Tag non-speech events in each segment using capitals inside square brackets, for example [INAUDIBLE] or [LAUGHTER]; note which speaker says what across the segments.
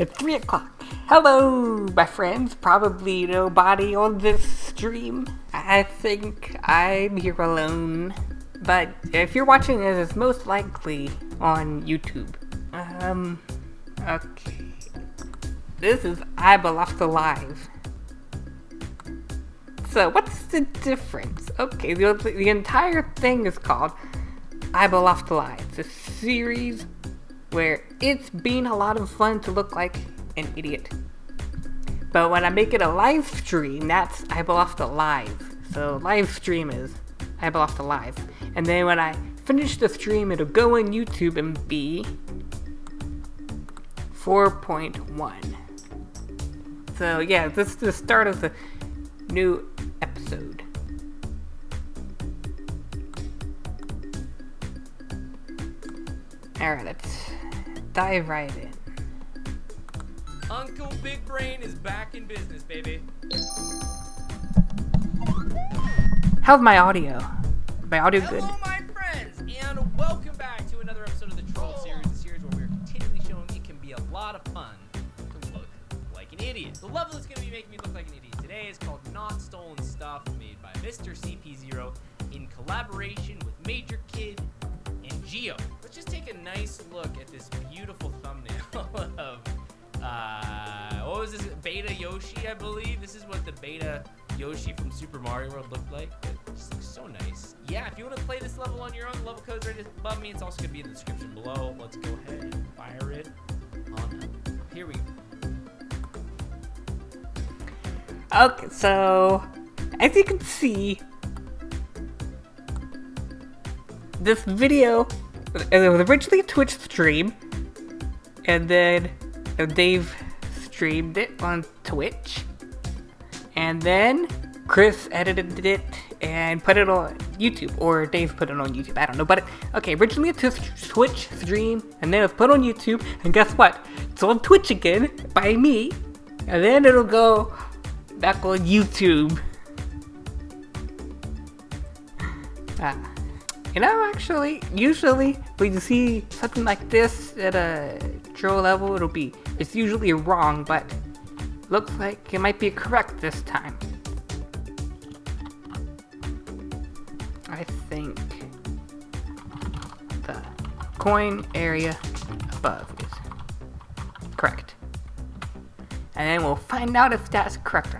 Speaker 1: It's 3 o'clock. Hello, my friends. Probably nobody on this stream. I think I'm here alone. But if you're watching this, it's most likely on YouTube. Um, okay. This is I Alive. So, what's the difference? Okay, the, the entire thing is called I Alive. It's a series where it's been a lot of fun to look like an idiot. But when I make it a live stream, that's I Lost Alive. So live stream is Lost Alive. And then when I finish the stream, it'll go on YouTube and be 4.1. So yeah, this is the start of the new episode. Alright, let's dive right in.
Speaker 2: Uncle Big Brain is back in business, baby.
Speaker 1: How's my audio? My audio good?
Speaker 2: Hello, my friends, and welcome back to another episode of the Troll Series, a series where we're continually showing it can be a lot of fun to look like an idiot. The level that's going to be making me look like an idiot today is called Not Stolen Stuff, made by Mr. CP0 in collaboration with Major Kid and Geo. Let's just take a nice look at this beautiful thumbnail [LAUGHS] of uh, what was this? Beta Yoshi, I believe. This is what the beta Yoshi from Super Mario World looked like. It just looks so nice. Yeah, if you want to play this level on your own, level code's right above me. It's also going to be in the description below. Let's go ahead and fire it on up. Here we go.
Speaker 1: Okay, so as you can see, this video it was originally a Twitch stream, and then Dave streamed it on Twitch, and then Chris edited it and put it on YouTube, or Dave put it on YouTube. I don't know, but okay, originally a Twitch stream, and then it's put on YouTube, and guess what? It's on Twitch again by me, and then it'll go back on YouTube. [LAUGHS] Ah. You know, actually, usually when you see something like this at a troll level, it'll be, it's usually wrong, but looks like it might be correct this time. I think the coin area above is correct. And then we'll find out if that's correct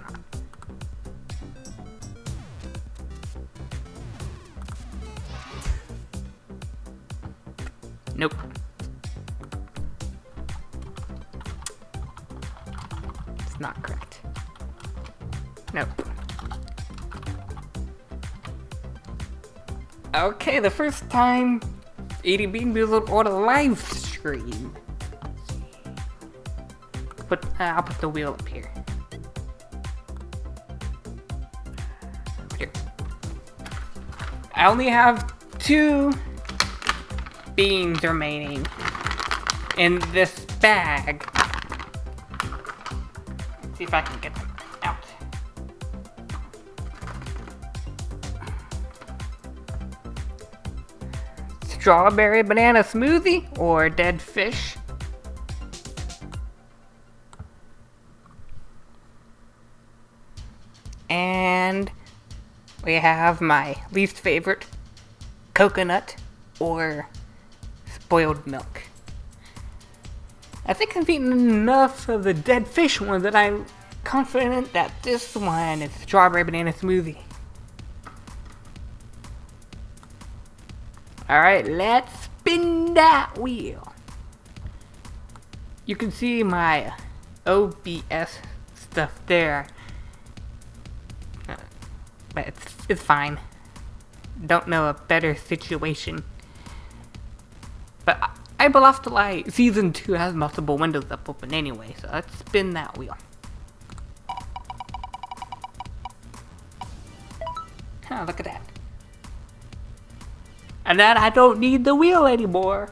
Speaker 1: The first time Eating Bean Boozled on a live stream. Put, uh, I'll put the wheel up here. Here. I only have two beans remaining in this bag. Let's see if I can get them Strawberry banana smoothie or dead fish. And we have my least favorite coconut or spoiled milk. I think I've eaten enough of the dead fish one that I'm confident that this one is strawberry banana smoothie. Alright, let's spin that wheel. You can see my OBS stuff there. Uh, but it's, it's fine. Don't know a better situation. But I Lost Alive Season 2 has multiple windows up open anyway, so let's spin that wheel. Oh, look at that. And then I don't need the wheel anymore.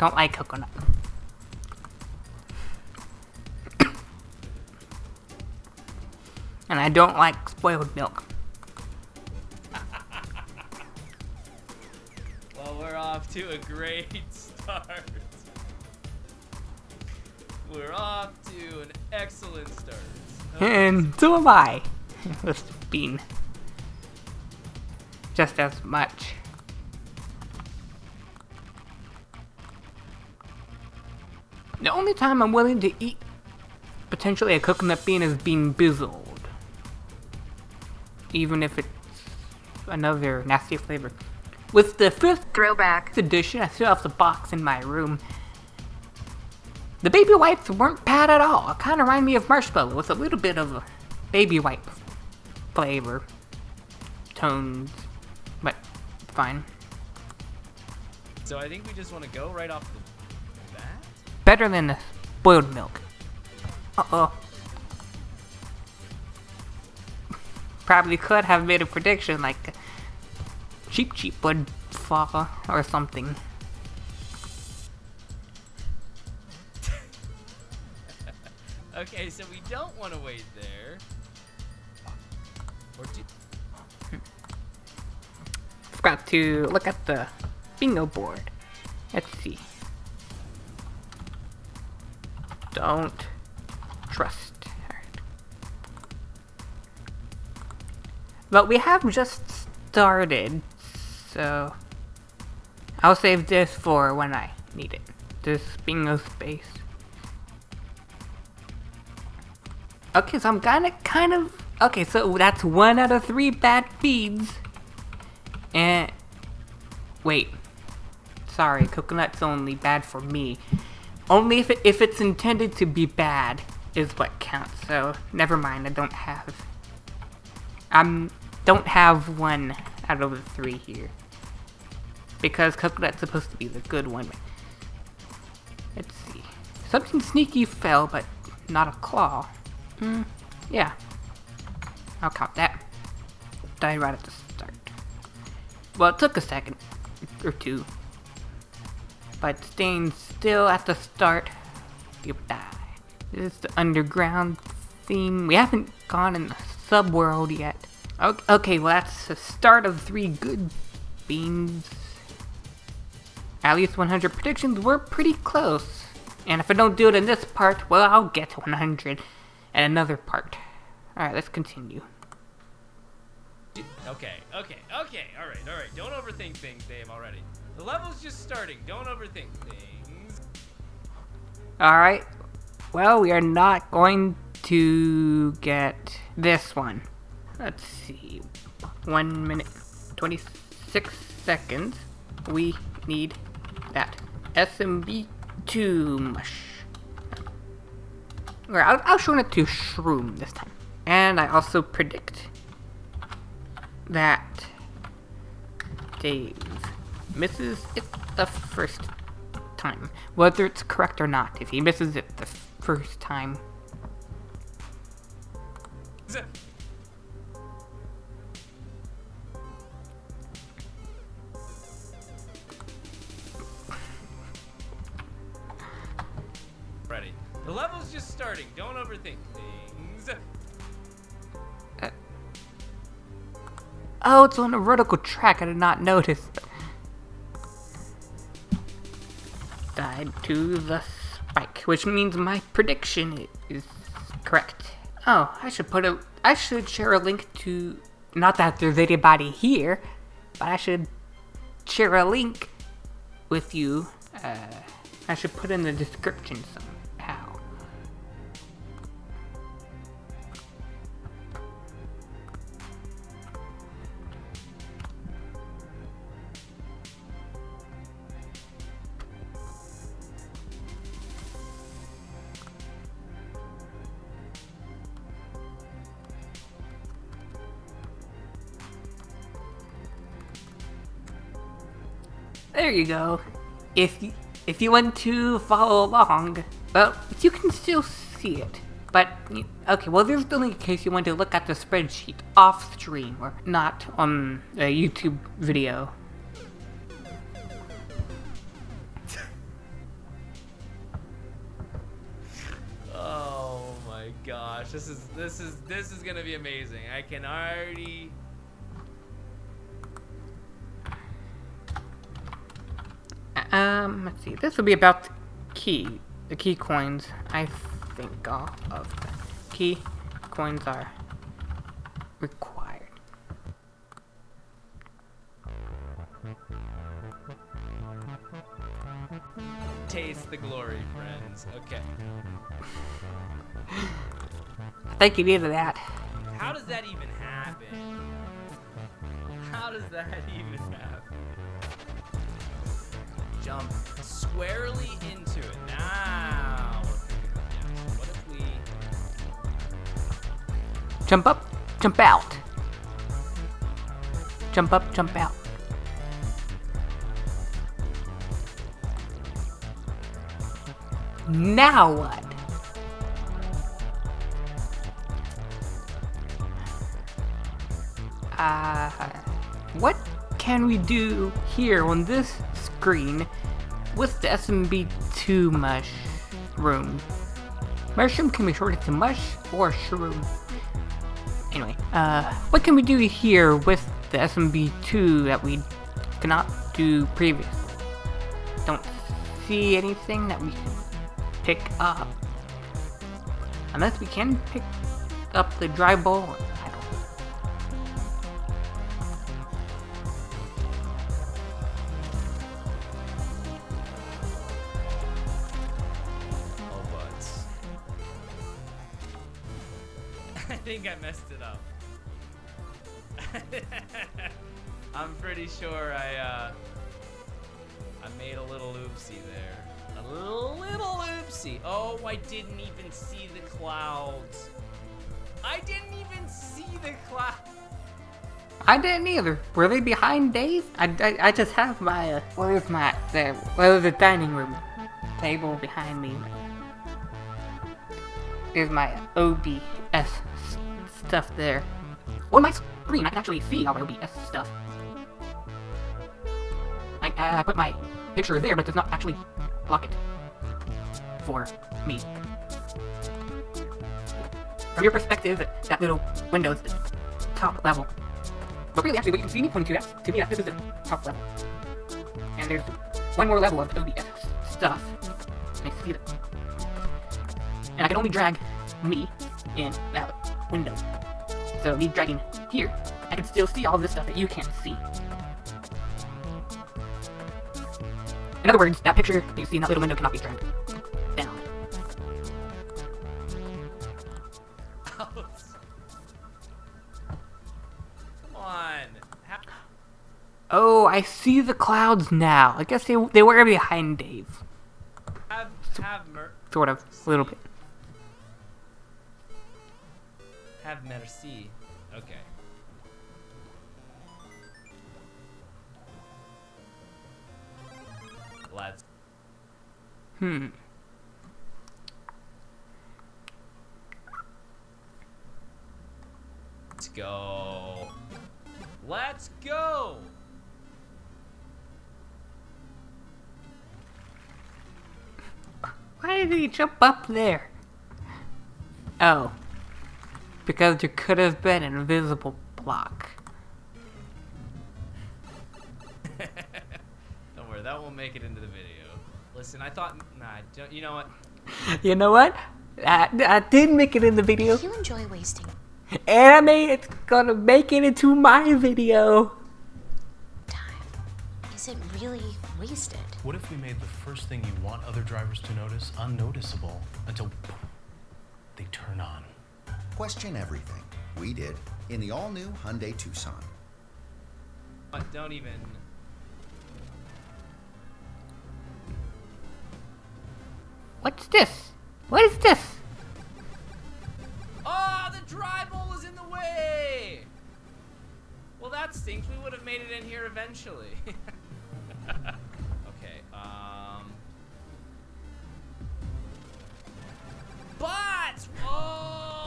Speaker 1: Don't like coconut. I don't like spoiled milk.
Speaker 2: Well, we're off to a great [LAUGHS] start. We're off to an excellent start.
Speaker 1: And so am I. [LAUGHS] With bean. Just as much. The only time I'm willing to eat potentially a coconut bean is Bean Boozled. Even if it's another nasty flavor. With the fifth
Speaker 3: Throwback.
Speaker 1: edition, I still have the box in my room. The baby wipes weren't bad at all. It kind of reminded me of marshmallow with a little bit of a baby wipe flavor, tones, but fine.
Speaker 2: So I think we just want to go right off the bat.
Speaker 1: Better than the boiled milk. Uh Probably could have made a prediction like Cheep Cheep would fall or something. [LAUGHS]
Speaker 2: Okay, so we don't want to wait there. Or do,
Speaker 1: Forgot to look at the bingo board. Let's see. Don't trust. But we have just started, so I'll save this for when I need it. This bingo space. Okay, so I'm kinda kind of okay, so that's one out of three bad feeds. And wait, sorry, coconut's only bad for me. Only if it, if it's intended to be bad is what counts. So never mind. I don't have. I'm don't have one out of the three here because coconut's supposed to be the good one. Let's see. Something sneaky fell, but not a claw. Hmm. Yeah. I'll count that. Died right at the start. Well, it took a second or two. But staying still at the start, you die. This is the underground theme. We haven't gone in the subworld yet. Okay, well that's the start of three good beans. At least 100 predictions were pretty close. And if I don't do it in this part, well, I'll get to 100 in another part. Alright, let's continue.
Speaker 2: okay, okay, okay. All right, all right. Don't overthink things, Dave. Already, the level's just starting. Don't overthink things.
Speaker 1: Alright. Well, we are not going to get this one. Let's see. One minute, 26 seconds. We need that. SMB2 mush. Alright, I'll, I'll show it to Shroom this time. And I also predict that Dave misses it the first time. Whether it's correct or not, if he misses it the first time, Oh, it's on a vertical track. I did not notice. Died to the spike, which means my prediction is correct. Oh, I should put a. I should share a link to. Not that there's anybody here, but I should share a link with you. Uh, I should put in the description somehow. you go. If you, if you want to follow along, well, you can still see it. But, okay, well there's only a in case you want to look at the spreadsheet off stream, or not on a YouTube video.
Speaker 2: oh my gosh, this is, this is, this is gonna be amazing. I can already
Speaker 1: Um, let's see. This will be about the key. The key coins. I think all of the key coins are required.
Speaker 2: Taste the glory, friends. Okay. [LAUGHS]
Speaker 1: I think you needed that.
Speaker 2: How does that even happen? How does that even happen? Squarely into it. Now, we?
Speaker 1: Jump up, jump out. Jump up, jump out. Now what? Uh, what can we do here on this screen with the SMB2 mushroom? Mushroom can be shorted to mush or shroom. Anyway, uh, what can we do here with the SMB2 that we cannot do previously? Don't see anything that we can pick up. Unless we can pick up the dry ball.
Speaker 2: Think I messed it up. [LAUGHS] I'm pretty sure I, uh, I made a little oopsie there. A little oopsie. Oh, I didn't even see the clouds. I didn't even see the clouds.
Speaker 1: I didn't either. Were they behind Dave? I, I, I just have my, uh, where's my, the, where's the dining room table behind me? There's my OBS stuff there. On my screen, I can actually see all my OBS stuff. I, uh, I put my picture there, but it does not actually block it for me. From your perspective, that little window is the top level. But really, actually, what you can see me pointing to that, to me, that this is the top level. And there's one more level of OBS stuff. And I see that. And I can only drag me in that window. So me dragging here, I can still see all this stuff that you can't see. In other words, that picture that you see in that little window cannot be dragged down.
Speaker 2: Come on.
Speaker 1: Oh, I see the clouds now. I guess they they were behind Dave,
Speaker 2: Have, have, mer-
Speaker 1: sort of, a little bit.
Speaker 2: have merci.
Speaker 1: Hmm.
Speaker 2: Let's go. Let's go.
Speaker 1: Why did he jump up there? Oh. Because there could have been an invisible block. [LAUGHS]
Speaker 2: Don't worry, that won't make it into the video. Listen, I thought, nah, don't, you know what?
Speaker 1: You know what? I, I did make it in the video.
Speaker 3: You enjoy wasting
Speaker 1: And I made it's gonna make it into my video.
Speaker 3: time. Is it really wasted?
Speaker 4: What if we made the first thing you want other drivers to notice unnoticeable until they turn on?
Speaker 5: Question everything. We did in the all-new Hyundai Tucson.
Speaker 2: But Don't even.
Speaker 1: What's this? What is this?
Speaker 2: Oh, the dry bowl is in the way. Well, that stinks. We would have made it in here eventually. [LAUGHS] okay. Um. But oh.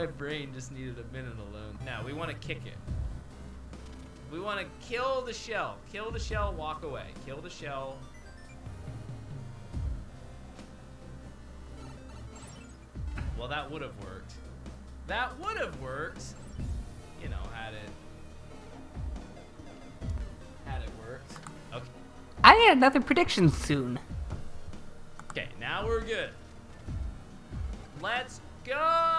Speaker 2: My brain just needed a minute alone. Now we want to kick it. We want to kill the shell. Kill the shell, walk away. Kill the shell. Well, that would have worked. That would have worked. You know, had it. Had it worked. Okay.
Speaker 1: I need another prediction soon.
Speaker 2: Okay, now we're good. Let's go!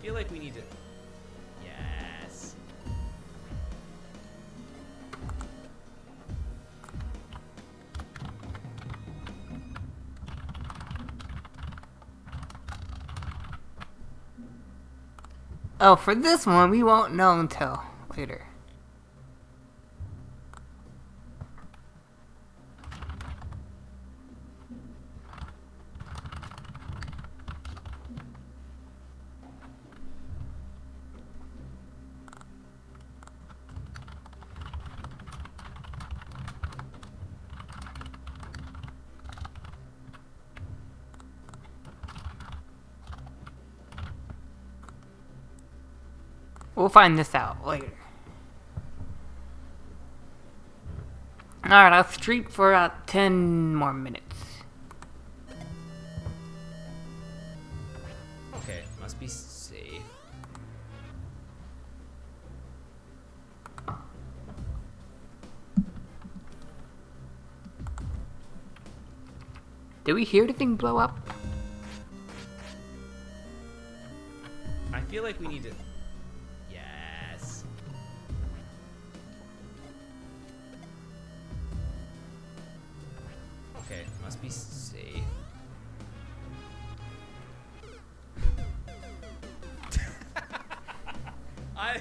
Speaker 2: Feel like we need to. Yes.
Speaker 1: Oh, for this one, we won't know until later. Find this out later. Alright, I'll stream for uh, 10 more minutes.
Speaker 2: Okay, must be safe.
Speaker 1: Did we hear anything blow up?
Speaker 2: I feel like we need to. Must be safe. [LAUGHS] I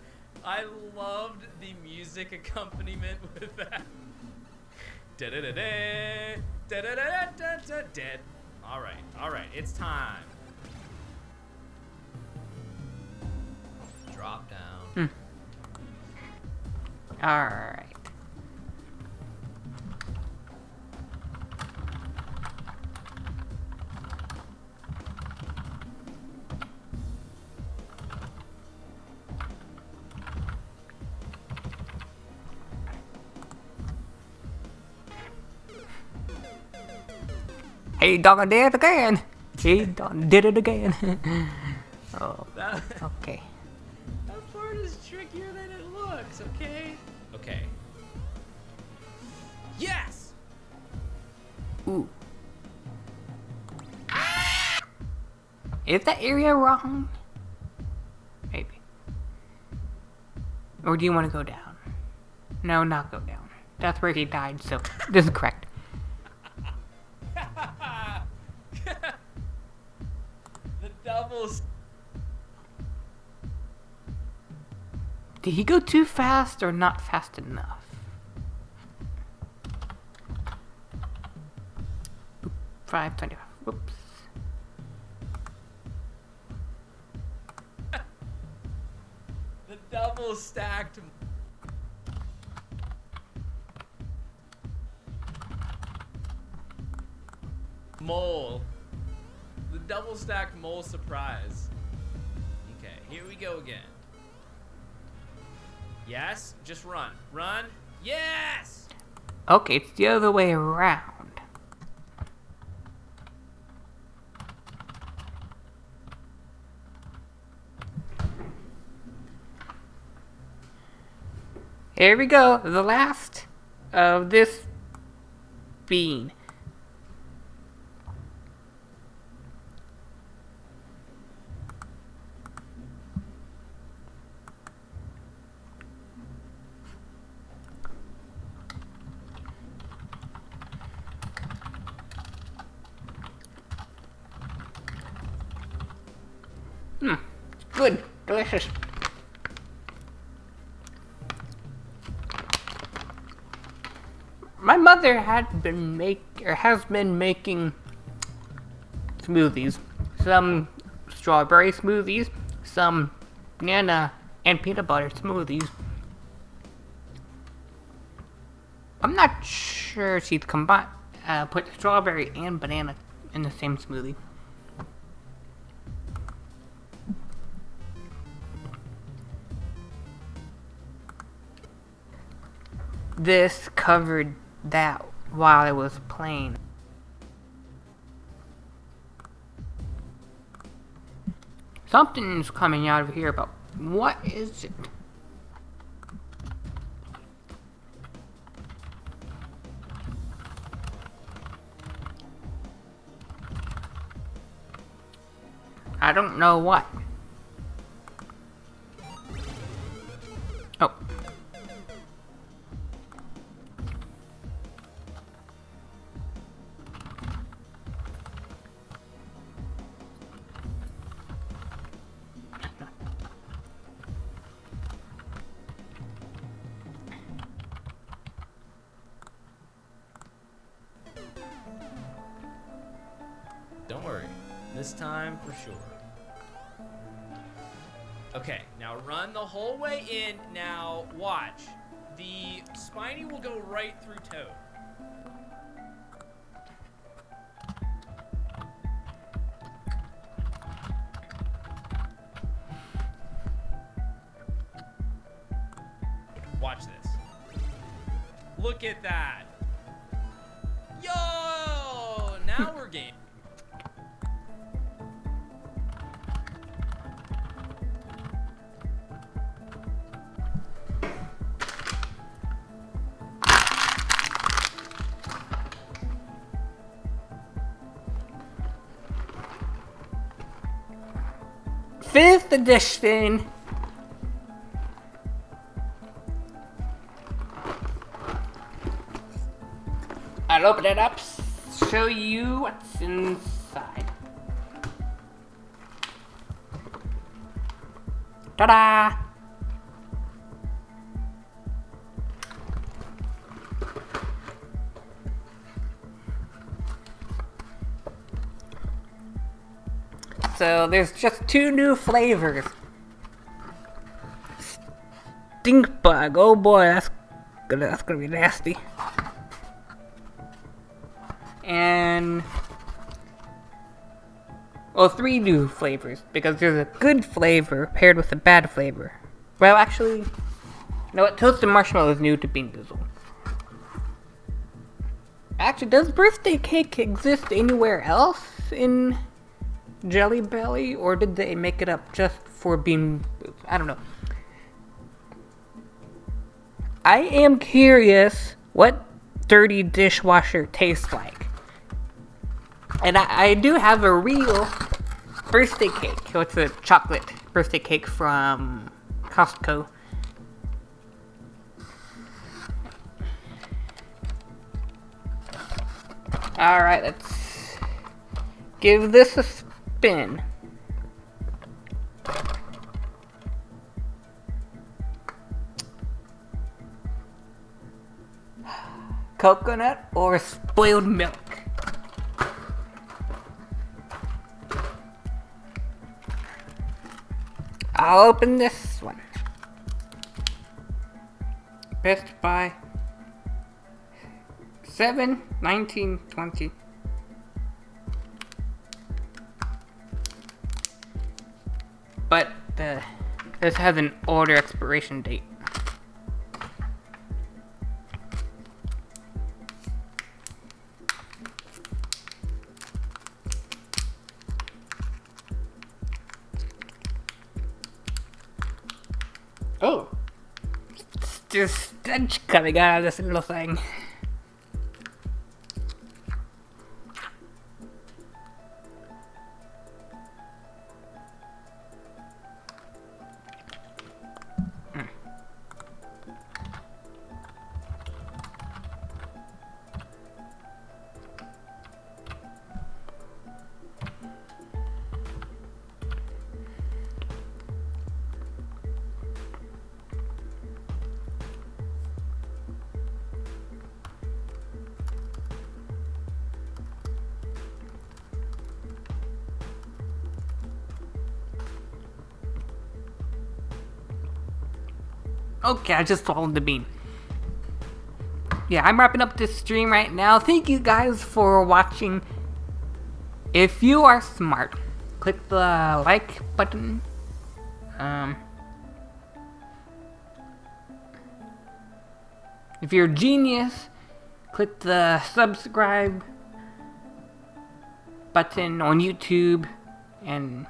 Speaker 2: [LAUGHS] I loved the music accompaniment [LAUGHS] with that. Da-da-da-da, da-da-da-da-da, Dead. All right, all right, it's time. Drop down. Hmm.
Speaker 1: Alright. He done did it again. He done did it again. [LAUGHS] oh,
Speaker 2: That,
Speaker 1: okay.
Speaker 2: that part is trickier than it looks, okay? Okay. Yes!
Speaker 1: Ooh. Is that area wrong? Maybe. Or do you want to go down? No, not go down. That's where he died, so [LAUGHS] this is correct. Did he go too fast or not fast enough? 525. Whoops.
Speaker 2: The double stacked. Mole. The double stacked mole surprise. Okay, here we go again. Yes, just run. Run. Yes!
Speaker 1: Okay, it's the other way around. Here we go, the last of this bean. My mother had been make or has been making smoothies. Some strawberry smoothies, some banana and peanut butter smoothies. I'm not sure she's combined uh, put strawberry and banana in the same smoothie. This covered that while it was playing. Something's coming out of here, but what is it? I don't know what. Oh.
Speaker 2: This time for sure. Okay, now run the whole way in. Now watch. The spiny will go right through Toad.
Speaker 1: Fifth edition. I'll open it up, show you what's inside. Ta-da! So there's just two new flavors. Stink bug. Oh boy, that's gonna that's gonna be nasty. And well, three new flavors because there's a good flavor paired with a bad flavor. Well, actually, you know what? Toasted marshmallow is new to Bean Boozled. Actually, does birthday cake exist anywhere else in Jelly Belly, or did they make it up just for being? I don't know. I am curious what dirty dishwasher tastes like. And I, I do have a real birthday cake. So it's a chocolate birthday cake from Costco. Alright, let's give this a open. Coconut or spoiled milk? I'll open this one. Best Buy 7, 19, 20. This has an order expiration date. Oh, it's just stench coming out of this little thing. Okay, I just swallowed the bean. yeah, I'm wrapping up this stream right now. Thank you guys for watching. If you are smart, click the like button. Um, if you're a genius, click the subscribe button on YouTube and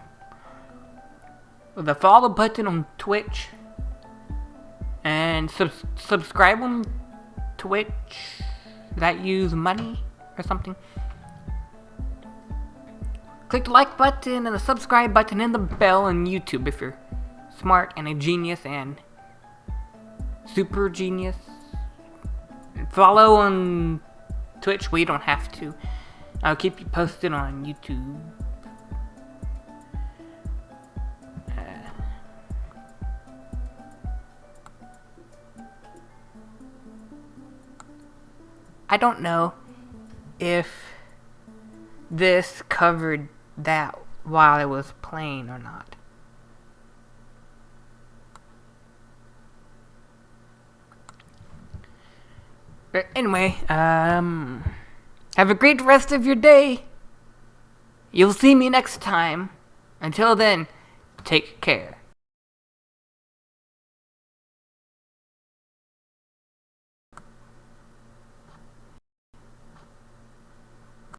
Speaker 1: the follow button on Twitch and sub- subscribe on Twitch that use money or something. Click the like button and the subscribe button and the bell on YouTube if you're smart and a genius and super genius. Follow on Twitch. We don't have to. I'll keep you posted on YouTube. I don't know if this covered that while it was playing or not. But anyway, um, have a great rest of your day. You'll see me next time. Until then, take care.